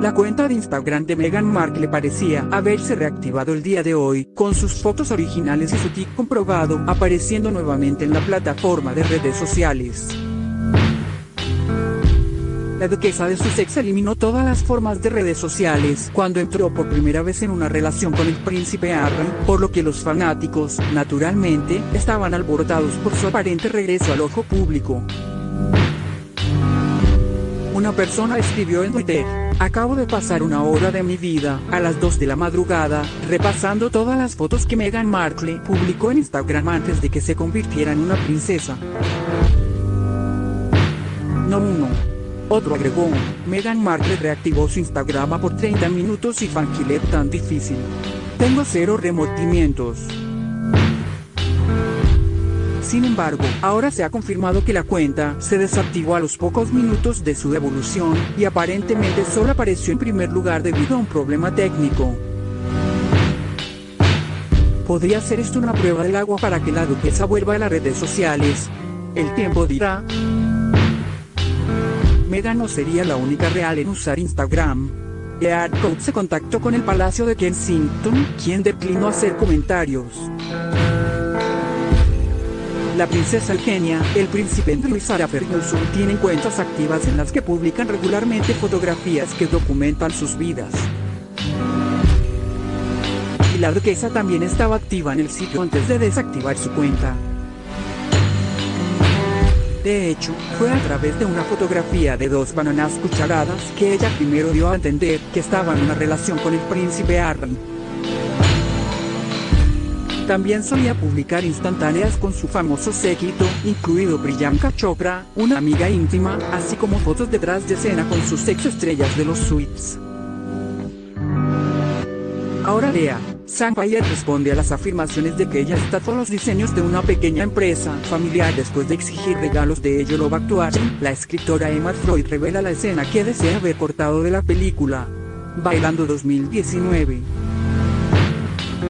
La cuenta de Instagram de Meghan Markle parecía haberse reactivado el día de hoy, con sus fotos originales y su tic comprobado apareciendo nuevamente en la plataforma de redes sociales. La duquesa de Sussex eliminó todas las formas de redes sociales cuando entró por primera vez en una relación con el príncipe Harry, por lo que los fanáticos, naturalmente, estaban alborotados por su aparente regreso al ojo público. Una persona escribió en Twitter, acabo de pasar una hora de mi vida, a las 2 de la madrugada, repasando todas las fotos que Meghan Markle publicó en Instagram antes de que se convirtiera en una princesa. No uno. Otro agregó, Meghan Markle reactivó su Instagram por 30 minutos y fanquilet tan difícil. Tengo cero remordimientos. Sin embargo, ahora se ha confirmado que la cuenta se desactivó a los pocos minutos de su devolución, y aparentemente solo apareció en primer lugar debido a un problema técnico. ¿Podría ser esto una prueba del agua para que la duquesa vuelva a las redes sociales? El tiempo dirá. Meghan no sería la única real en usar Instagram. Earth se contactó con el Palacio de Kensington, quien declinó hacer comentarios. La princesa Eugenia, el príncipe Andrew y Sarah Ferguson tienen cuentas activas en las que publican regularmente fotografías que documentan sus vidas. Y la duquesa también estaba activa en el sitio antes de desactivar su cuenta. De hecho, fue a través de una fotografía de dos bananas cucharadas que ella primero dio a entender que estaba en una relación con el príncipe Harry. También solía publicar instantáneas con su famoso séquito, incluido Priyanka Chopra, una amiga íntima, así como fotos detrás de escena con sus ex estrellas de los suites. Ahora lea. Sampaya responde a las afirmaciones de que ella estafó los diseños de una pequeña empresa familiar después de exigir regalos de ello Love Actuation. La escritora Emma Freud revela la escena que desea haber cortado de la película Bailando 2019.